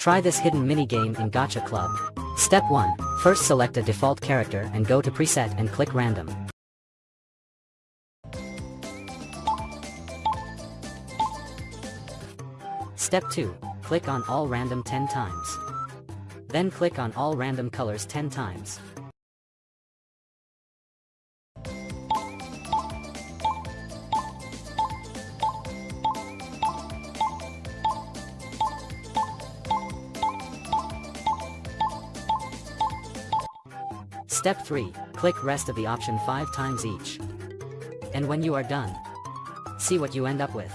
Try this hidden minigame in Gacha Club. Step 1. First select a default character and go to preset and click random. Step 2. Click on all random 10 times. Then click on all random colors 10 times. Step 3. Click rest of the option 5 times each. And when you are done, see what you end up with.